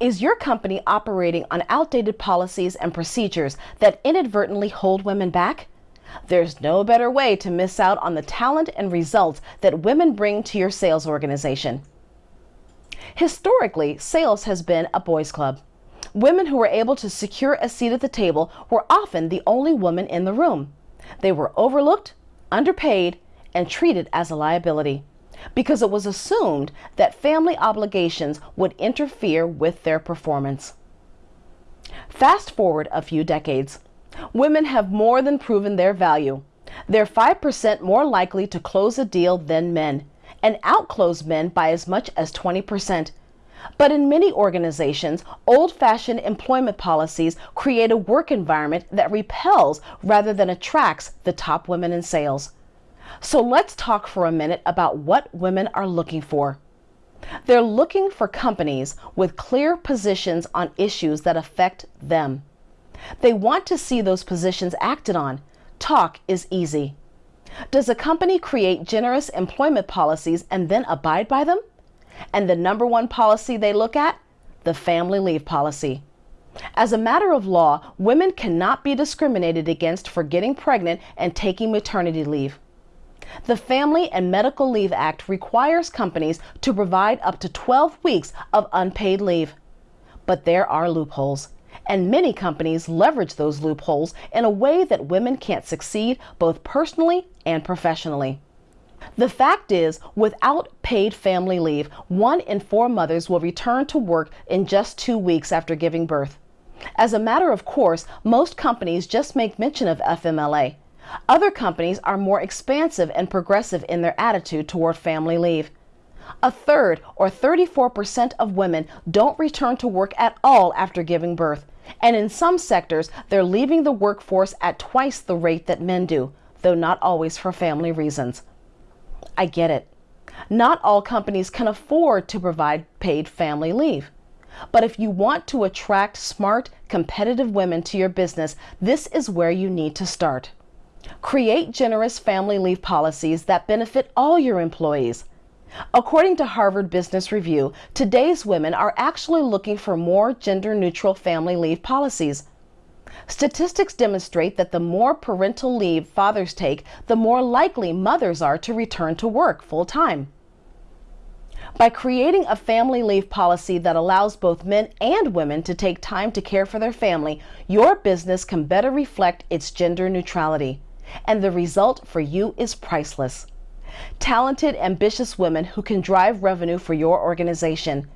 Is your company operating on outdated policies and procedures that inadvertently hold women back? There's no better way to miss out on the talent and results that women bring to your sales organization. Historically, sales has been a boys' club. Women who were able to secure a seat at the table were often the only woman in the room. They were overlooked, underpaid, and treated as a liability because it was assumed that family obligations would interfere with their performance. Fast forward a few decades. Women have more than proven their value. They're 5% more likely to close a deal than men and outclose men by as much as 20%. But in many organizations, old fashioned employment policies create a work environment that repels rather than attracts the top women in sales. So let's talk for a minute about what women are looking for. They're looking for companies with clear positions on issues that affect them. They want to see those positions acted on. Talk is easy. Does a company create generous employment policies and then abide by them? And the number one policy they look at? The family leave policy. As a matter of law, women cannot be discriminated against for getting pregnant and taking maternity leave. The Family and Medical Leave Act requires companies to provide up to 12 weeks of unpaid leave. But there are loopholes, and many companies leverage those loopholes in a way that women can't succeed both personally and professionally. The fact is, without paid family leave, one in four mothers will return to work in just two weeks after giving birth. As a matter of course, most companies just make mention of FMLA. Other companies are more expansive and progressive in their attitude toward family leave. A third, or 34%, of women don't return to work at all after giving birth, and in some sectors, they're leaving the workforce at twice the rate that men do, though not always for family reasons. I get it. Not all companies can afford to provide paid family leave. But if you want to attract smart, competitive women to your business, this is where you need to start. Create generous family leave policies that benefit all your employees. According to Harvard Business Review, today's women are actually looking for more gender neutral family leave policies. Statistics demonstrate that the more parental leave fathers take, the more likely mothers are to return to work full time. By creating a family leave policy that allows both men and women to take time to care for their family, your business can better reflect its gender neutrality and the result for you is priceless. Talented, ambitious women who can drive revenue for your organization.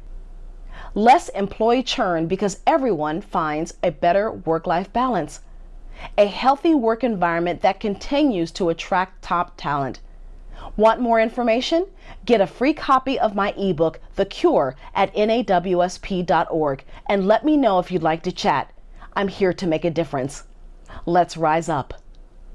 Less employee churn because everyone finds a better work life balance. A healthy work environment that continues to attract top talent. Want more information? Get a free copy of my ebook, The Cure, at nawsp.org and let me know if you'd like to chat. I'm here to make a difference. Let's rise up.